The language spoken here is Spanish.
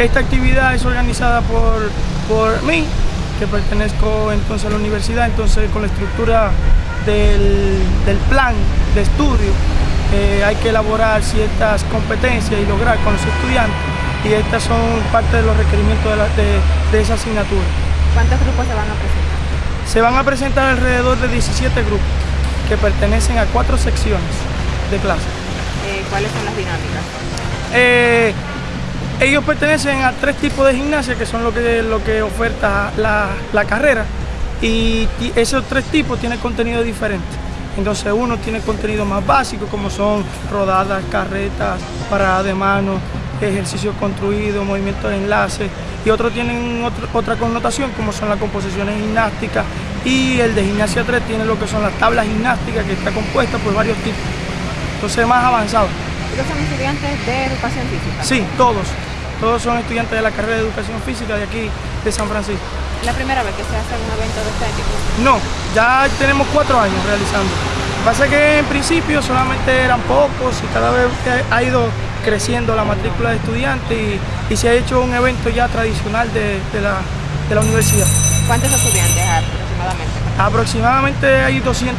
Esta actividad es organizada por, por mí, que pertenezco entonces a la universidad, entonces con la estructura del, del plan de estudio eh, hay que elaborar ciertas competencias y lograr con los estudiantes y estas son parte de los requerimientos de, la- de- de esa asignatura. ¿Cuántos grupos se van a presentar? Se van a presentar alrededor de 17 grupos que pertenecen a cuatro secciones de clase. Eh, ¿Cuáles son las dinámicas? Eh, ellos pertenecen a tres tipos de gimnasia que son lo que, lo que oferta la, la carrera y, esos tres tipos tienen contenido diferente. Entonces uno tiene contenido más básico como son rodadas, carretas, paradas de mano, ejercicios construidos, movimientos de enlace y otros tienen otro- otra connotación como son las composiciones gimnásticas y el de gimnasia 3 tiene lo que son las tablas gimnásticas que está compuesta por varios tipos. Entonces más avanzado. Ellos son estudiantes de educación física. Sí, todos. Todos son estudiantes de la carrera de educación física de aquí, de San Francisco. ¿Es la primera vez que se hace un evento de este tipo? No, ya tenemos cuatro años realizando. Lo que pasa es que en principio solamente eran pocos y cada vez ha ido creciendo la matrícula de estudiantes y, y se ha hecho un evento ya tradicional de, de la, de la universidad. ¿Cuántos estudiantes aproximadamente? Aproximadamente hay 200